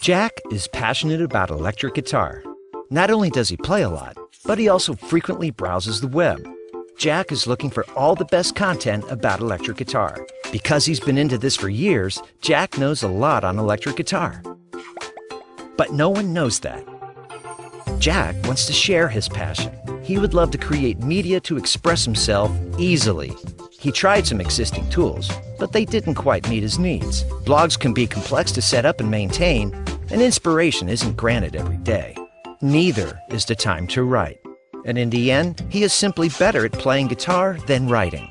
Jack is passionate about electric guitar. Not only does he play a lot, but he also frequently browses the web. Jack is looking for all the best content about electric guitar. Because he's been into this for years, Jack knows a lot on electric guitar. But no one knows that. Jack wants to share his passion. He would love to create media to express himself easily. He tried some existing tools, but they didn't quite meet his needs. Blogs can be complex to set up and maintain, and inspiration isn't granted every day. Neither is the time to write. And in the end, he is simply better at playing guitar than writing.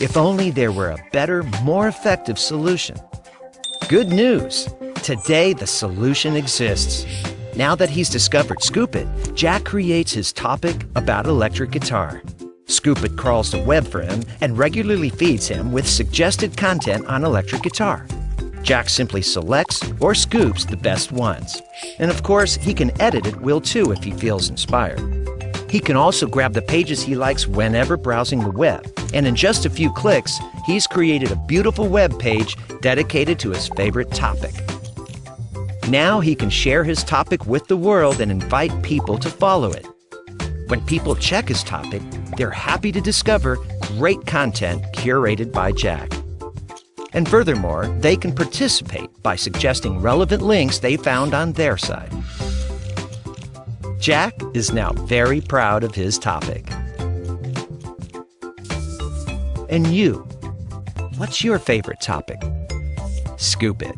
If only there were a better, more effective solution. Good news! Today, the solution exists. Now that he's discovered Scoop.it, Jack creates his topic about electric guitar. Scoop.it crawls the web for him and regularly feeds him with suggested content on electric guitar. Jack simply selects or scoops the best ones. And of course, he can edit at will too if he feels inspired. He can also grab the pages he likes whenever browsing the web. And in just a few clicks, he's created a beautiful web page dedicated to his favorite topic. Now he can share his topic with the world and invite people to follow it. When people check his topic, they're happy to discover great content curated by Jack. And furthermore, they can participate by suggesting relevant links they found on their side. Jack is now very proud of his topic. And you, what's your favorite topic? Scoop it.